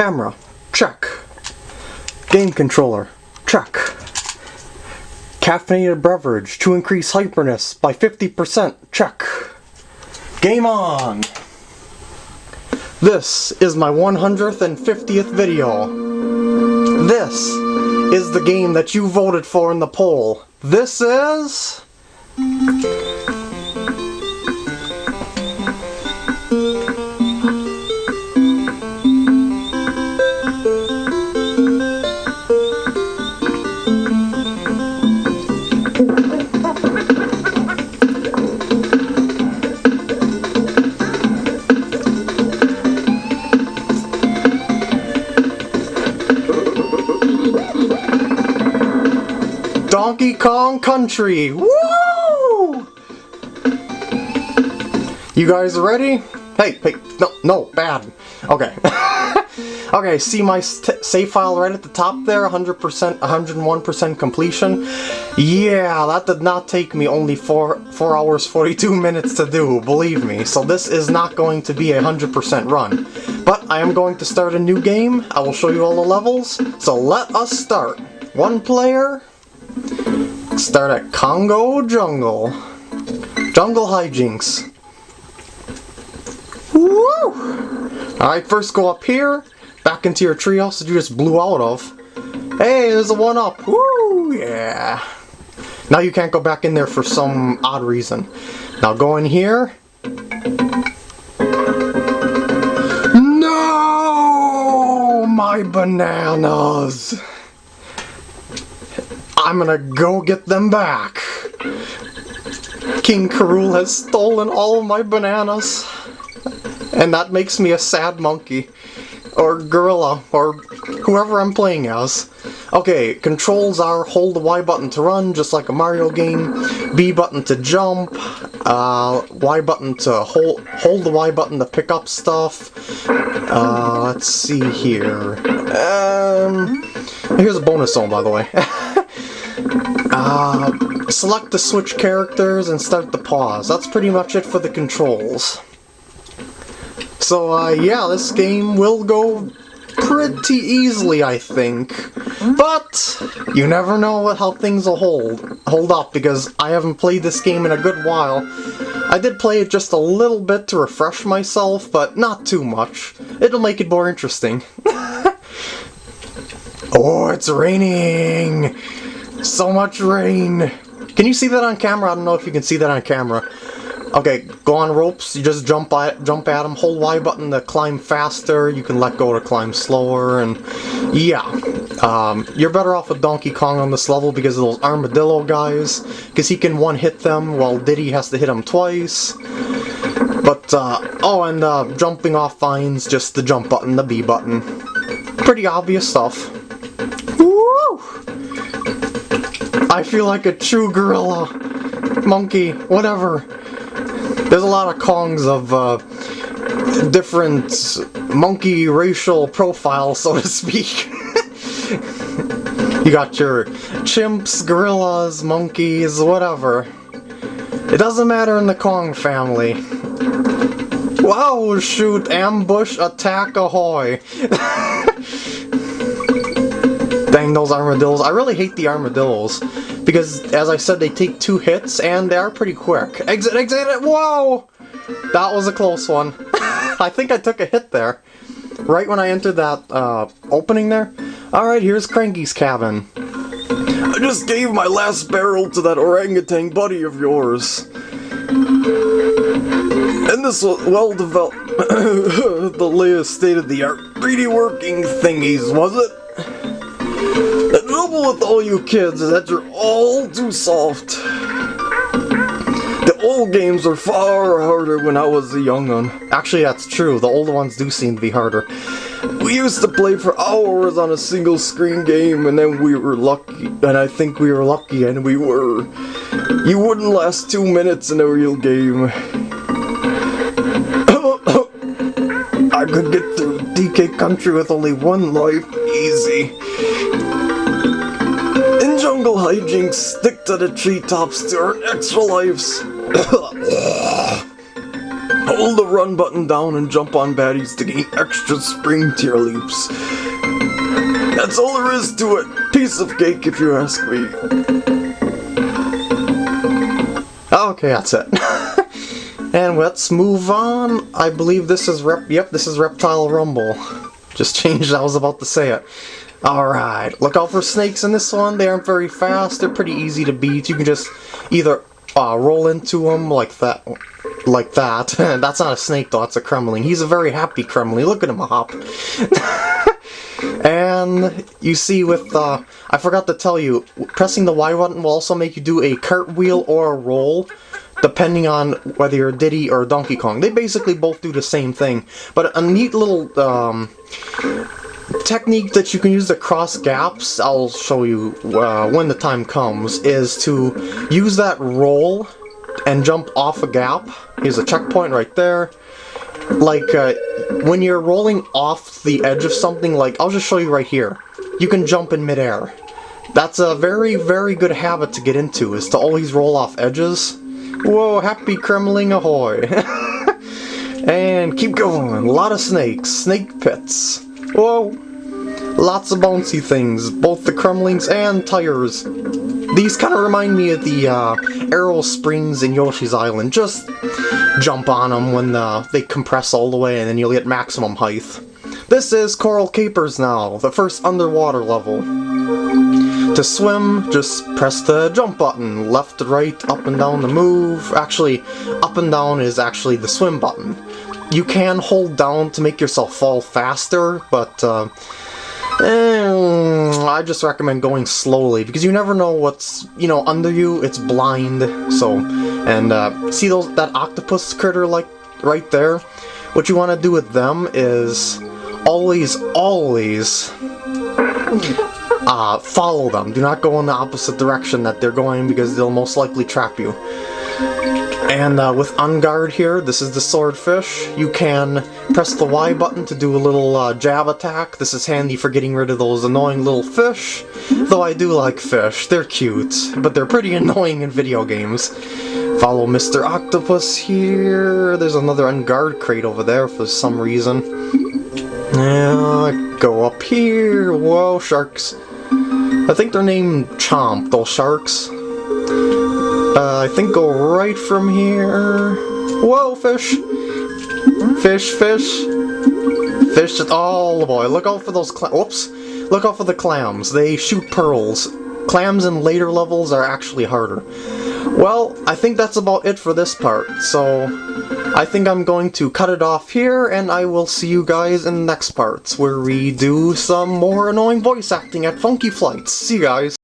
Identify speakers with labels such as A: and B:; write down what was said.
A: Camera, check. Game controller, check. Caffeinated beverage to increase hyperness by 50%, check. Game on! This is my 150th video. This is the game that you voted for in the poll. This is... Donkey Kong Country! Woo! You guys ready? Hey, hey, no, no, bad. Okay. okay, see my save file right at the top there? 100%, 101% completion? Yeah, that did not take me only 4, 4 hours 42 minutes to do, believe me. So this is not going to be a 100% run. But I am going to start a new game. I will show you all the levels. So let us start. One player, Start at Kongo Jungle. Jungle hijinks. Woo! Alright, first go up here, back into your treehouse that you just blew out of. Hey, there's a one up. Woo! Yeah. Now you can't go back in there for some odd reason. Now go in here. No! My bananas! I'm gonna go get them back. King K. Rool has stolen all my bananas. And that makes me a sad monkey. Or gorilla, or whoever I'm playing as. Okay, controls are hold the Y button to run, just like a Mario game, B button to jump, uh, Y button to hold, hold the Y button to pick up stuff. Uh, let's see here. Um, here's a bonus zone, by the way. Uh, select the switch characters and start the pause. That's pretty much it for the controls. So uh, yeah, this game will go pretty easily, I think. But you never know how things will hold hold up because I haven't played this game in a good while. I did play it just a little bit to refresh myself, but not too much. It'll make it more interesting. oh, it's raining! So much rain! Can you see that on camera? I don't know if you can see that on camera. Okay, go on ropes, you just jump at, jump at them, hold Y button to climb faster, you can let go to climb slower, and yeah. Um, you're better off with Donkey Kong on this level because of those armadillo guys, because he can one-hit them while Diddy has to hit them twice. But, uh, oh, and uh, jumping off vines, just the jump button, the B button. Pretty obvious stuff. I feel like a true gorilla, monkey, whatever. There's a lot of Kongs of uh, different monkey racial profiles, so to speak. you got your chimps, gorillas, monkeys, whatever. It doesn't matter in the Kong family. Wow, shoot, ambush, attack, ahoy. Dang those armadillos. I really hate the armadillos. Because, as I said, they take two hits, and they are pretty quick. Exit, exit, whoa! That was a close one. I think I took a hit there. Right when I entered that uh, opening there. Alright, here's Cranky's cabin. I just gave my last barrel to that orangutan buddy of yours. And this well-developed, the latest state-of-the-art 3D working thingies, was it? Trouble with all you kids is that you're all too soft. The old games were far harder when I was a young one. Actually, that's true. The older ones do seem to be harder. We used to play for hours on a single screen game and then we were lucky, and I think we were lucky, and we were. You wouldn't last two minutes in a real game. I could get through DK Country with only one life, easy jungle hijinks, stick to the treetops to earn extra lives. Hold the run button down and jump on baddies to gain extra spring tier leaps. That's all there is to it. Piece of cake if you ask me. Okay, that's it. and let's move on. I believe this is Rep. Yep, this is Reptile Rumble. Just changed. I was about to say it. Alright, look out for snakes in this one. They aren't very fast. They're pretty easy to beat. You can just either uh, roll into them like that. Like that. that's not a snake though, that's a Kremling. He's a very happy Kremling. Look at him hop. and you see with, uh, I forgot to tell you, pressing the Y button will also make you do a cartwheel or a roll depending on whether you're Diddy or Donkey Kong. They basically both do the same thing, but a neat little um, technique that you can use to cross gaps, I'll show you uh, when the time comes, is to use that roll and jump off a gap. Here's a checkpoint right there. Like, uh, when you're rolling off the edge of something, like, I'll just show you right here. You can jump in midair. That's a very, very good habit to get into, is to always roll off edges. Whoa, happy Kremling ahoy! and keep going, a lot of snakes, snake pits. Whoa! Lots of bouncy things, both the Kremlings and tires. These kind of remind me of the uh, Arrow Springs in Yoshi's Island. Just jump on them when uh, they compress all the way and then you'll get maximum height. This is Coral Capers now, the first underwater level. To swim, just press the jump button. Left to right, up and down to move. Actually, up and down is actually the swim button. You can hold down to make yourself fall faster, but uh, eh, I just recommend going slowly because you never know what's, you know, under you. It's blind, so, and uh, see those that octopus critter like right there? What you want to do with them is always, always uh, follow them. Do not go in the opposite direction that they're going because they'll most likely trap you. And uh, with Enguarde here, this is the Swordfish. You can press the Y button to do a little uh, jab attack. This is handy for getting rid of those annoying little fish. Though I do like fish. They're cute, but they're pretty annoying in video games. Follow Mr. Octopus here. There's another Enguarde crate over there for some reason. Yeah, go up here. Whoa, sharks. I think they're named Chomp, those sharks. Uh, I think go right from here. Whoa, fish! Fish, fish. Fish, oh boy, look out for those cla- whoops. Look out for the clams. They shoot pearls. Clams in later levels are actually harder. Well, I think that's about it for this part, so I think I'm going to cut it off here, and I will see you guys in the next parts, where we do some more annoying voice acting at Funky Flights. See you guys!